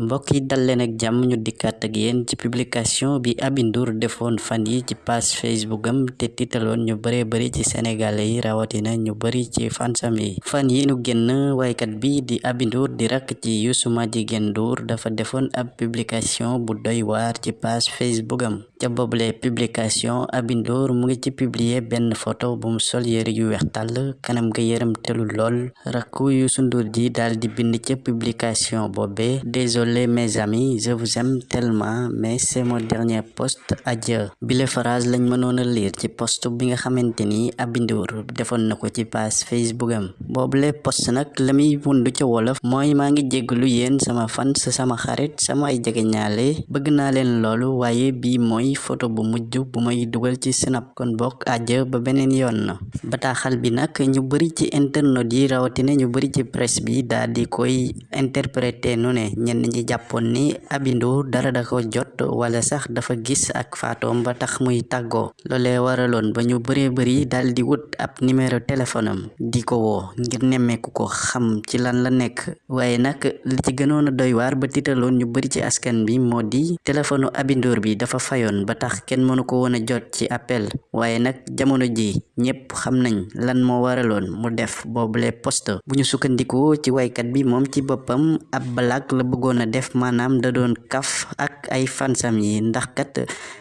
mbokk yi dal leen ak jàmm ñu dikkaat ak yéen ci publication bi Aby Ndour defoon fan yi ci page Facebook am te tiitaloon ñu bare bari ci sénégalais yi rawatina ñu bari ci fansam yi. Fan yi nu génn waykat bi di Aby Ndour di rakk ci Youssou Madjiguène Ndour dafa defoon ab publication bu doy waar ci page Facebook am ca boobule publication Aby Ndour mu ngi ci publier benn photo bu mu sol yëre yu weex tàll kanam ga yërëm telu lool rakku Youssou Ndour ji daal di bind ca publication boobe désolé mes amis je vous aime tellement mais c'est mon dernier post adieu. Bile phrase lañ mënoon lire ci post bi nga xamante ni Aby Ndour defoon na ko ci page Facebook am. Boobule post nag la muy wundu ca wolof mooy maa ngi jégalu yéen sama fans sama xarit sama ay jegeñaale bëgg naa leen loolu waaye bii mooy photo bu mujj bu may dugal ci snap kon bokk adieu ba beneen yoon bataaxal bi nag ñu bari ci internet yi rawatina ñu bari ci presse bi daal di koy interpréter nu ne. Ñenn ñi jàppoon ni Aby Ndour dara da ko jot wala sax dafa gis ak faatoom ba tax muy tàggoo. Loolee waraloon ba ñu bëree bëri daal di wut ab numéro téléphone di ko woo ngir nemmeeku ko xam ci lan la nekk. Waaye nag li ci gënoon a doy waar ba tiitaloon ñu bari ci askan bi moo di téléphone Aby Ndour bi dafa fayoon ba tax kenn mënu ko woon a jot ci appel waaye nag jamono ji ñépp xam lan moo waraloon mu def boobule post bu ñu sukkandikoo ci waykat bi moom ci boppam ab blague la bëggoon a def maanaam da doon kaf ak ay fansam yi ndax kat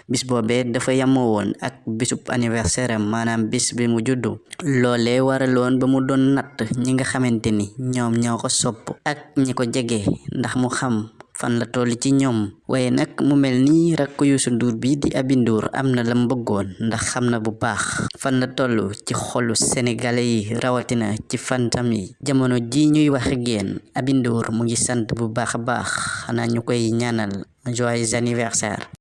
bis boobee dafa yamoo woon ak bisub anniversaire am maanaam bis bi mu juddu loolee waraloon ba mu doon natt ñi nga xamante ni ñoom ñoo ko sopp ak ñi ko ndax mu xam fan la toll ci ñoom. Waaye nag mu mel ni rakk Youssou bi di Aby Ndour am na lam bëggoon ndax xam na bu baax fan la toll ci xolu sénégalais yi rawatina ci fansam yi. Jamono ji ñuy wax Aby Ndour mu ngi sant bu baax baax. Xanaa ñu koy ñaanal joyeux anniversaire